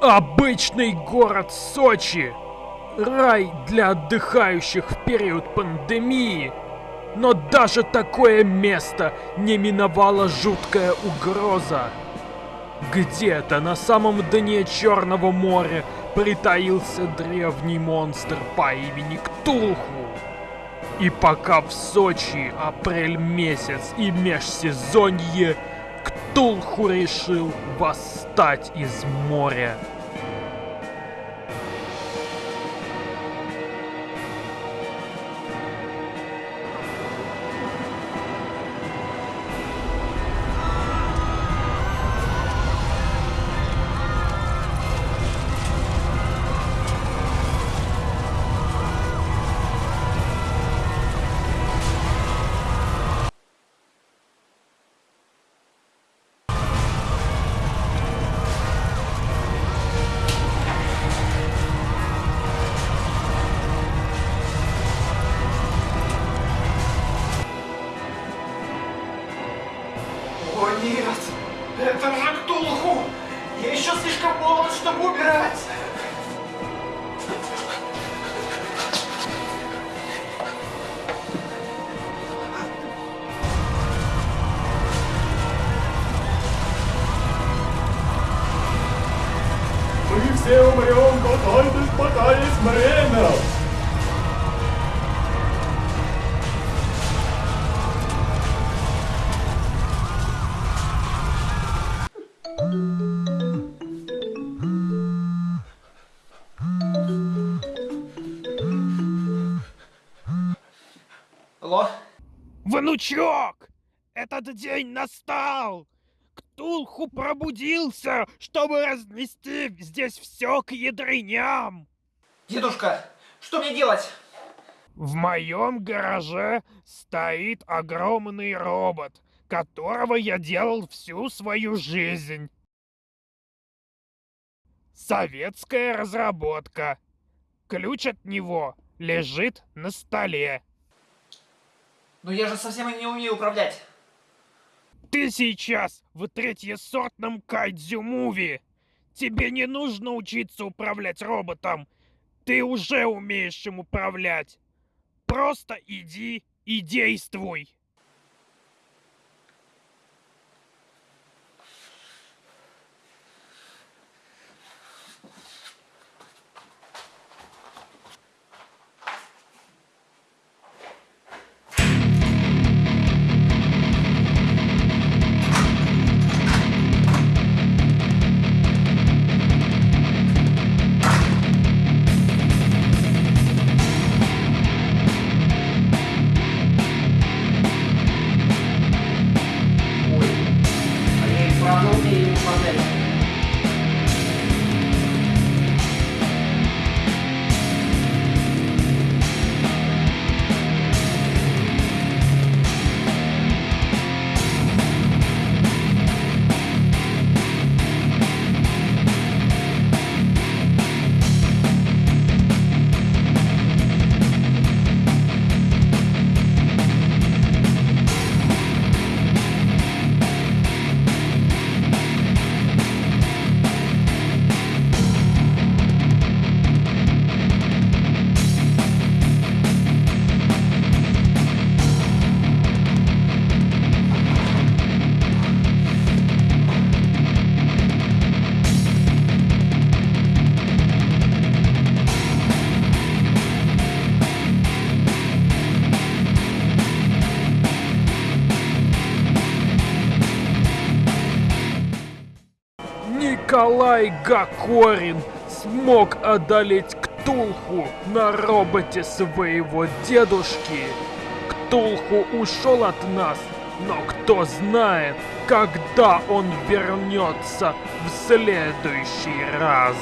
Обычный город Сочи. Рай для отдыхающих в период пандемии. Но даже такое место не миновала жуткая угроза. Где-то на самом дне Черного моря притаился древний монстр по имени Ктулху. И пока в Сочи апрель месяц и межсезонье, Ктулху решил восстать из моря. Нет! Это же Ктулху! Я еще слишком молод, чтобы умирать! Внучок! Этот день настал! Ктулху пробудился, чтобы разнести здесь все к ядреням! Дедушка, что мне делать? В моем гараже стоит огромный робот, которого я делал всю свою жизнь. Советская разработка. Ключ от него лежит на столе. Ну я же совсем им не умею управлять. Ты сейчас в третьесортном кайдзю-муви. Тебе не нужно учиться управлять роботом. Ты уже умеешь им управлять. Просто иди и действуй. Николай Гакорин смог одолеть Ктулху на роботе своего дедушки. Ктулху ушел от нас, но кто знает, когда он вернется в следующий раз.